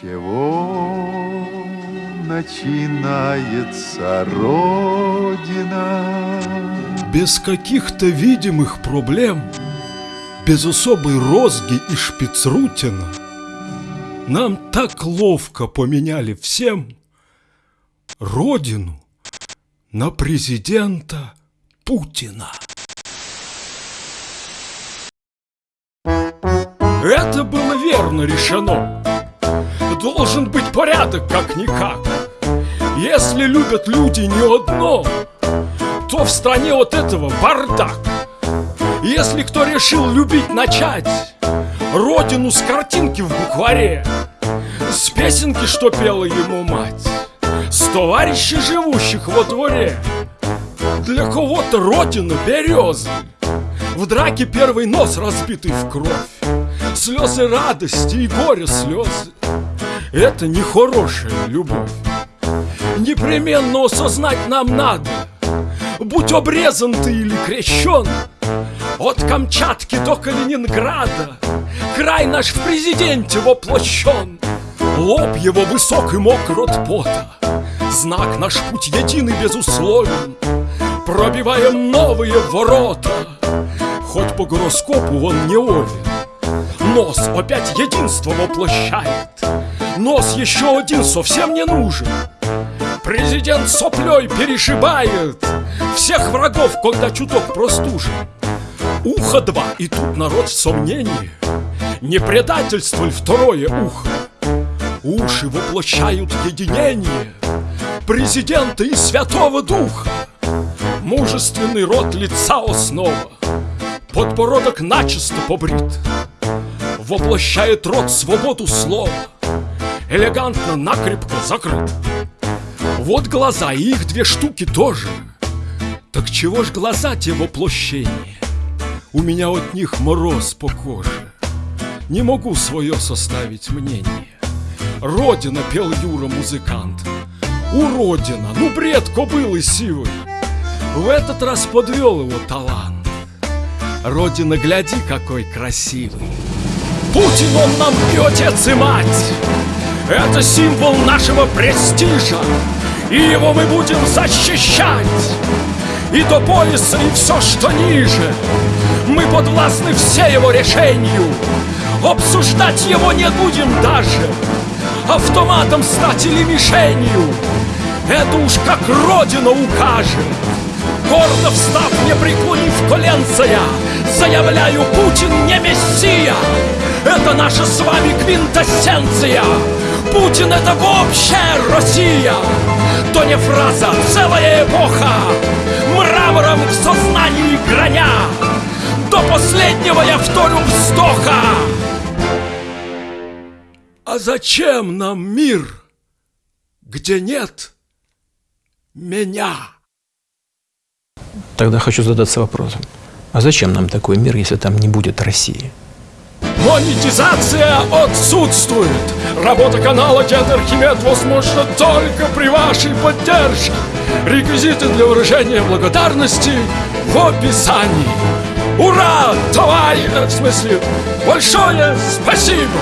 чего начинается Родина? Без каких-то видимых проблем, без особой розги и шпицрутина, нам так ловко поменяли всем Родину на президента Путина. Это было верно решено. Должен быть порядок как-никак. Если любят люди не одно, то в стране от этого бардак. Если кто решил любить начать Родину с картинки в букваре С песенки, что пела ему мать С товарищей, живущих во дворе Для кого-то Родина березы В драке первый нос разбитый в кровь Слезы радости и горе слезы Это не хорошая любовь. Непременно осознать нам надо Будь обрезан ты или крещен. От Камчатки до Калининграда Край наш в президенте воплощен. Лоб его высок и мокр от пота Знак наш путь единый безусловен. Пробиваем новые ворота Хоть по гороскопу он не овен Нос опять единство воплощает Нос еще один совсем не нужен. Президент соплей перешибает. Всех врагов, когда чуток простужен. Ухо два, и тут народ в сомнении. Не предательство ли второе ухо? Уши воплощают единение Президента и Святого Духа. Мужественный рот лица основа. Подбородок начисто побрит. Воплощает рот свободу слова Элегантно, накрепко закрыт Вот глаза, и их две штуки тоже. Так чего ж глаза те воплощения? У меня от них мороз по коже. Не могу свое составить мнение. Родина, пел Юра музыкант. Уродина, ну бред кобылы сивый В этот раз подвел его талант. Родина, гляди, какой красивый. Путин он нам и отец, и мать Это символ нашего престижа. И его мы будем защищать. И до пояса, и все, что ниже. Мы подвластны все его решению. Обсуждать его не будем даже. Автоматом стать или мишенью. Это уж как Родина укажет. Гордо встав, не преклонив коленца я Заявляю, Путин не мессия. Это наша с вами квинтэссенция Путин это вообще Россия! То не фраза, целая эпоха! Мрамором в сознании граня! До последнего я вторю вздоха! А зачем нам мир, где нет меня? Тогда хочу задаться вопросом, а зачем нам такой мир, если там не будет России? Монетизация отсутствует. Работа канала Дед Архимед возможна только при вашей поддержке. Реквизиты для выражения благодарности в описании. Ура! Товарищ! В смысле, большое спасибо!